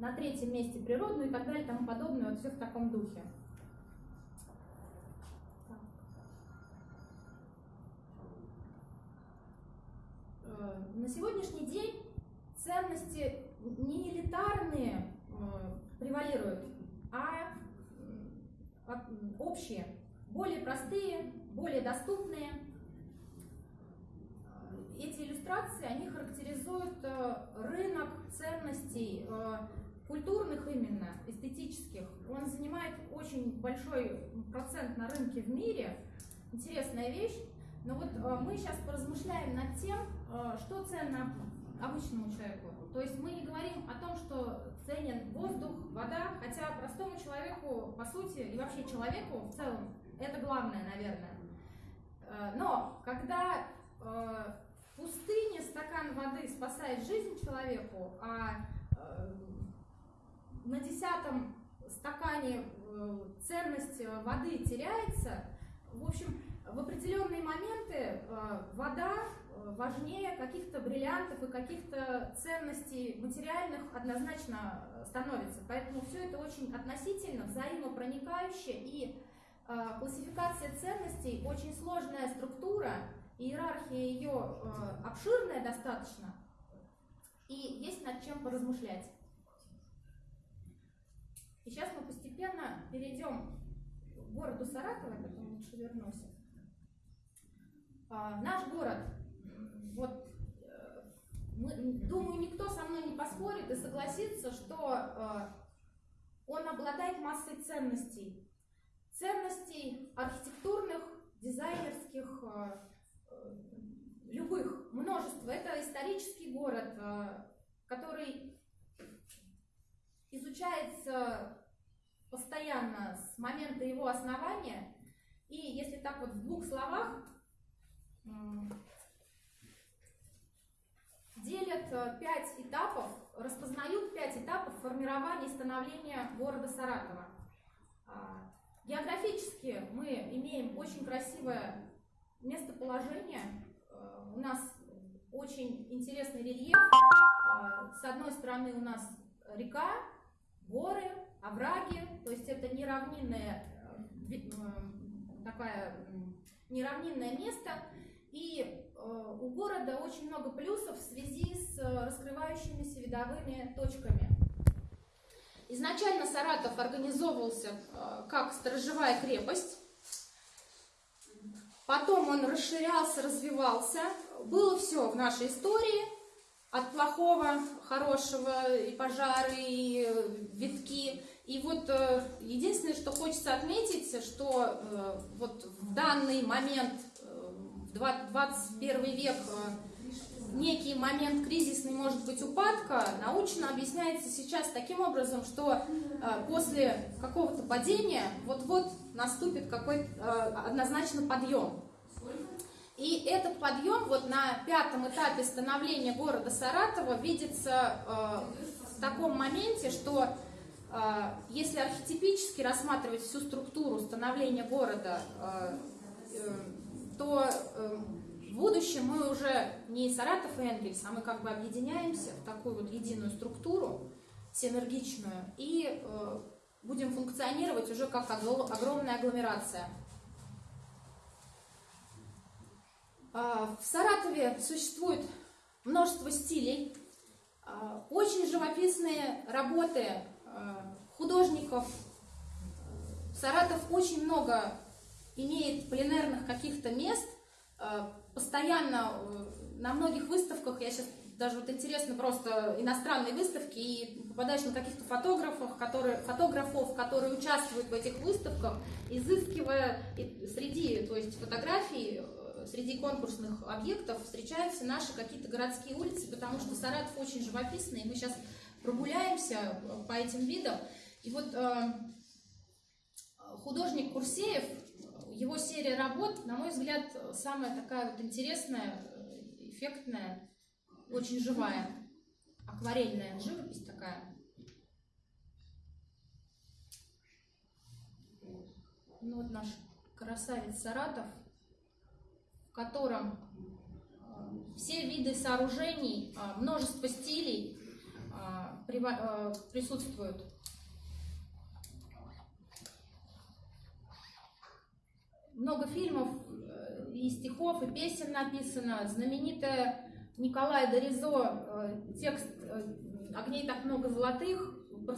на третьем месте природную и так далее, и тому подобное, вот все в таком духе. Э, на сегодняшний день ценности не элитарные э, превалируют, а общие, более простые, более доступные. Эти иллюстрации, они характеризуют э, рынок ценностей, культурных именно, эстетических. Он занимает очень большой процент на рынке в мире. Интересная вещь. Но вот мы сейчас поразмышляем над тем, что ценно обычному человеку. То есть мы не говорим о том, что ценен воздух, вода, хотя простому человеку, по сути, и вообще человеку в целом, это главное, наверное. Э, но когда э, в пустыне стакан воды спасает жизнь человеку, а э, на десятом стакане ценность воды теряется, в общем, в определенные моменты вода важнее каких-то бриллиантов и каких-то ценностей материальных однозначно э, становится. Поэтому все это очень относительно, взаимопроникающе и э, классификация ценностей очень сложная структура, иерархия ее э, обширная достаточно, и есть над чем поразмышлять. И сейчас мы постепенно перейдем к городу Саратова, потом лучше вернусь. А, наш город вот э, мы, думаю, никто со мной не поспорит и согласится, что э, он обладает массой ценностей. Ценностей архитектурных, дизайнерских, э, любых, множество. Это исторический город, который изучается постоянно с момента его основания. И если так вот в двух словах, делят э, пять этапов, распознают пять этапов формирования и становления города Саратова. А, географически мы имеем очень красивое местоположение. Э, у нас очень интересный рельеф. А, с одной стороны у нас река, горы, овраги, то есть это неравнинное, э, такая неравнинное место. И э, у города очень много плюсов в связи с э, раскрывающимися видовыми точками. Изначально Саратов организовывался э, как сторожевая крепость, потом он расширялся, развивался. Было все в нашей истории, от плохого, хорошего, и пожары, и витки. И вот единственное, что хочется отметить, что вот в данный момент 21 век э, некий момент кризисный, может быть, упадка, научно объясняется сейчас таким образом, что э, после какого-то падения вот-вот наступит какой-то э, однозначно подъем. И этот подъем вот на пятом этапе становления города Саратова видится в таком моменте, что если архетипически рассматривать всю структуру становления города, то э, в будущем мы уже не Саратов и Энгельс, а мы как бы объединяемся в такую вот единую структуру, синергичную, и э, будем функционировать уже как огромная агломерация. А, в Саратове существует множество стилей, а, очень живописные работы а, художников. Саратов очень много имеет пленерных каких-то мест, э, постоянно э, на многих выставках, я сейчас даже вот интересно просто иностранные выставки, и попадаешь на каких-то фотографов, которые, фотографов, которые участвуют в этих выставках, изыскивая среди, то есть фотографий, э, среди конкурсных объектов встречаются наши какие-то городские улицы, потому что Саратов очень живописный, и мы сейчас прогуляемся по этим видам. И вот э, художник Курсеев его серия работ, на мой взгляд, самая такая вот интересная, эффектная, очень живая, акварельная живопись такая. Ну вот наш красавец Саратов, котором э, все виды сооружений, э, множество стилей, э, присутствуют. Много фильмов и стихов, и песен написано. Знаменитая Николая Доризо текст «Огней так много золотых» про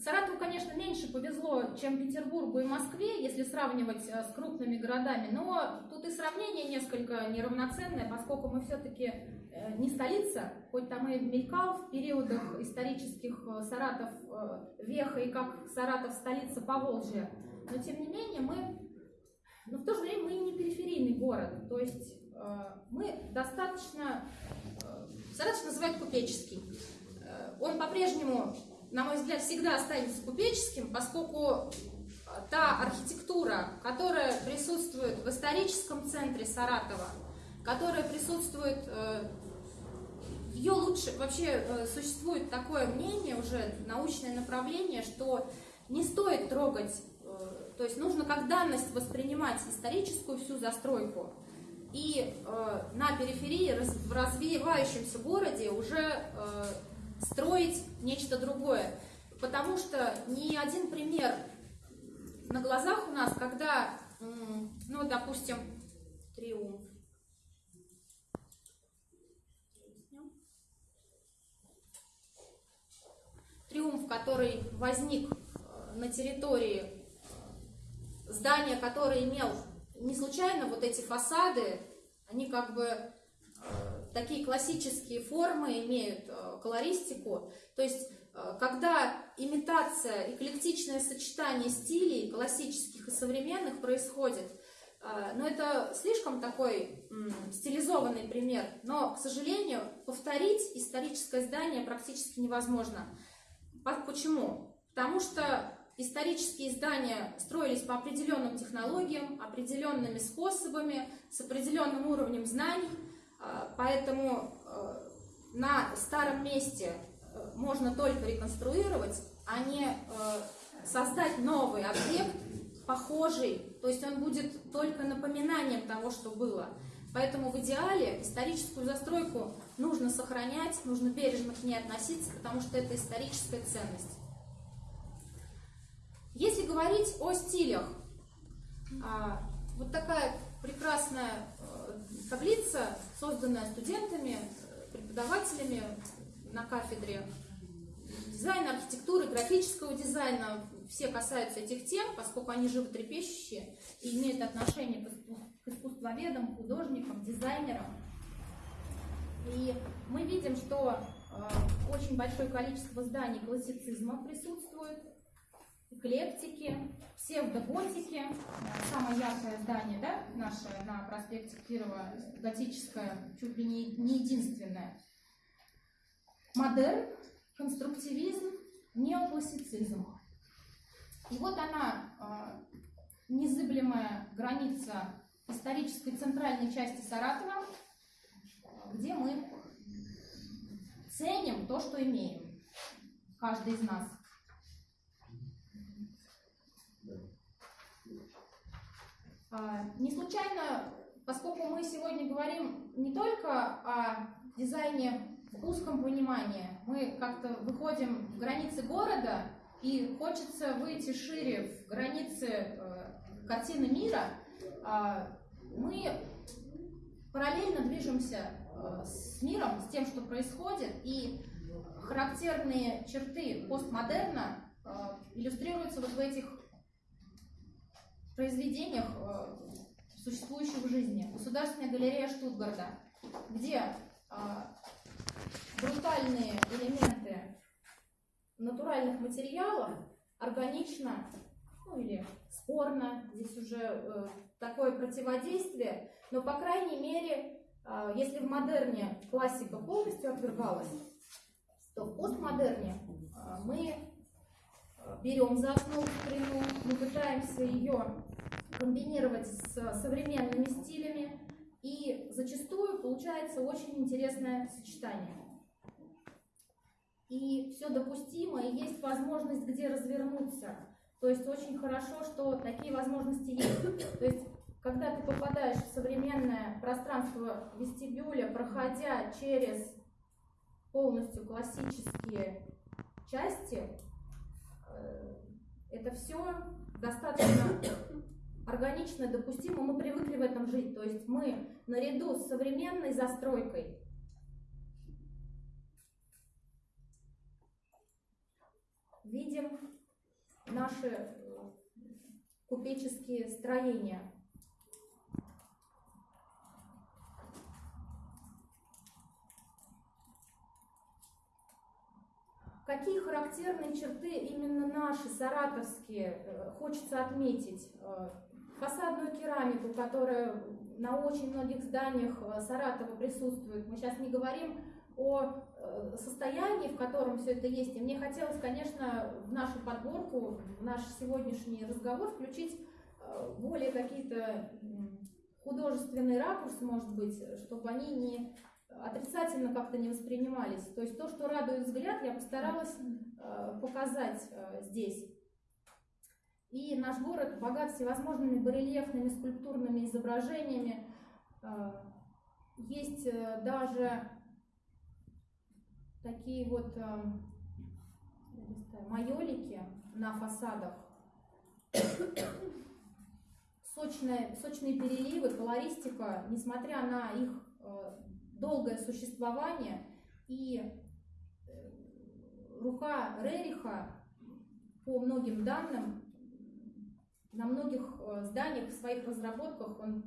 Саратову, конечно, меньше повезло, чем Петербургу и Москве, если сравнивать э, с крупными городами, но тут и сравнение несколько неравноценное, поскольку мы все-таки э, не столица, хоть там и мелькал в периодах исторических э, Саратов Веха и как Саратов столица Поволжья, но тем не менее мы, но в то же время мы и не периферийный город, то есть мы достаточно, Саратов называют купеческий, он по-прежнему на мой взгляд, всегда останется купеческим, поскольку та архитектура, которая присутствует в историческом центре Саратова, которая присутствует э, в ее лучше, вообще э, существует такое мнение, уже научное направление, что не стоит трогать, э, то есть нужно как данность воспринимать историческую всю застройку, и на периферии, в развивающемся городе уже строить нечто другое. Потому что ни один пример на глазах у нас, когда, ну, допустим, триумф, триумф, который возник э, на территории э, здания, которое имел не случайно вот эти фасады, они как бы такие классические формы имеют э, колористику. То есть, э, когда имитация, эклектичное сочетание стилей классических и современных происходит, э, но это слишком такой стилизованный пример, но, к сожалению, повторить историческое здание практически невозможно. Почему? Потому что исторические здания строились по определенным технологиям, определенными способами, с определенным уровнем знаний, поэтому э, на старом месте э, можно только реконструировать, а не э, создать новый объект, похожий, то есть он будет только напоминанием того, что было. Поэтому в идеале историческую застройку нужно сохранять, нужно бережно к ней относиться, потому что это историческая ценность. Если говорить о стилях, а, вот такая прекрасная таблица, созданная студентами, преподавателями на кафедре дизайна, архитектуры, графического дизайна. Все касаются этих тем, поскольку они животрепещущие и имеют отношение к искусствоведам, художникам, дизайнерам. И мы видим, что э, очень большое количество зданий классицизма присутствует, эклектики, псевдоготики. Самое яркое здание да, наше на проспекте Кирова, готическое, чуть ли не, не единственное. Модерн, конструктивизм, неоклассицизм. И вот она, э, незыблемая граница исторической центральной части Саратова, где мы ценим то, что имеем, каждый из нас. А, не случайно, поскольку мы сегодня говорим не только о дизайне в узком понимании, мы как-то выходим в границы города, и хочется выйти шире в границы э, картины мира, э, мы параллельно движемся э, с миром, с тем, что происходит, и характерные черты постмодерна э, иллюстрируются вот в этих произведениях, э, существующих в жизни. Государственная галерея Штутгарта, где э, брутальные элементы натуральных материалов органично, ну или спорно, здесь уже э, такое противодействие, но по крайней мере, если в модерне классика полностью отвергалась, то в постмодерне мы берем за основу старину, мы пытаемся ее комбинировать с современными стилями, и зачастую получается очень интересное сочетание. И все допустимо, и есть возможность где развернуться. То есть очень хорошо, что такие возможности есть. То есть когда ты попадаешь в современное пространство вестибюля, проходя через полностью классические части, это все достаточно органично допустимо, мы привыкли в этом жить. То есть мы наряду с современной застройкой видим наши э, купеческие строения. Какие характерные черты именно наши, саратовские, э, хочется отметить? Э, фасадную керамику, которая на очень многих зданиях Саратова присутствует. Мы сейчас не говорим о э, состоянии, в котором все это есть. И мне хотелось, конечно, в нашу подборку, в наш сегодняшний разговор включить э, более какие-то художественные ракурсы, может быть, чтобы они не отрицательно как-то не воспринимались. То есть то, что радует взгляд, я постаралась э, показать здесь. И наш город богат всевозможными барельефными скульптурными изображениями. Есть даже такие вот э, майолики на фасадах, сочные, сочные переливы, колористика, несмотря на их э, долгое существование и э, рука Рериха по многим данным на многих зданиях в своих разработках он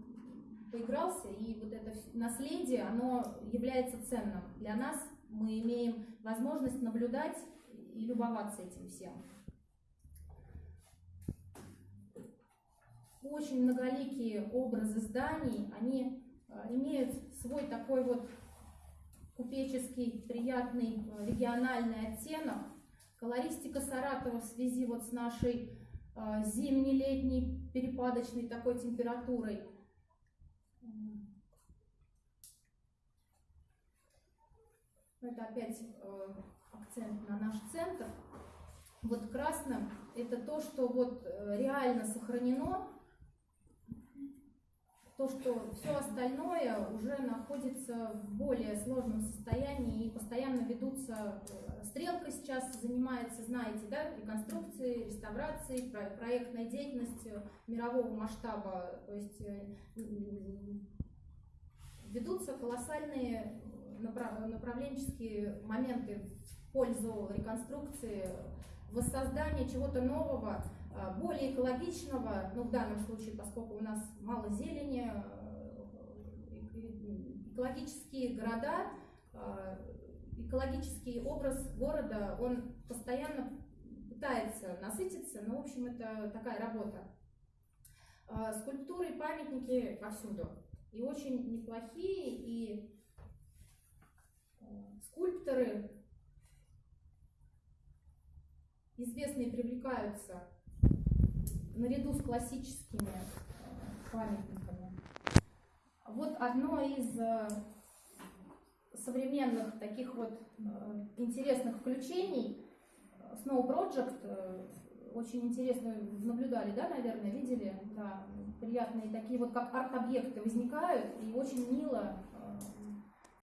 поигрался, и вот это наследие, оно является ценным для нас, мы имеем возможность наблюдать и любоваться этим всем. Очень многоликие образы зданий, они э, имеют свой такой вот купеческий, приятный э, региональный оттенок. Колористика Саратова в связи вот с нашей э, зимне-летней перепадочной такой температурой – Это опять э, акцент на наш центр. Вот красным это то, что вот э, реально сохранено, то, что все остальное уже находится в более сложном состоянии и постоянно ведутся, э, стрелка сейчас занимается, знаете, да, реконструкцией, реставрацией, проектной деятельностью мирового масштаба, то есть ведутся колоссальные направленческие моменты в пользу реконструкции, воссоздания чего-то нового, более экологичного, ну в данном случае, поскольку у нас мало зелени, э, экологические города, а, экологический образ города, он постоянно пытается насытиться, но в общем это такая работа. Скульптуры памятники повсюду. И очень неплохие, и скульпторы известные привлекаются наряду с классическими э, памятниками. Вот одно из э, современных таких вот э, интересных включений Snow Project, очень интересно наблюдали, да, наверное, видели, да, приятные такие вот как арт-объекты возникают и очень мило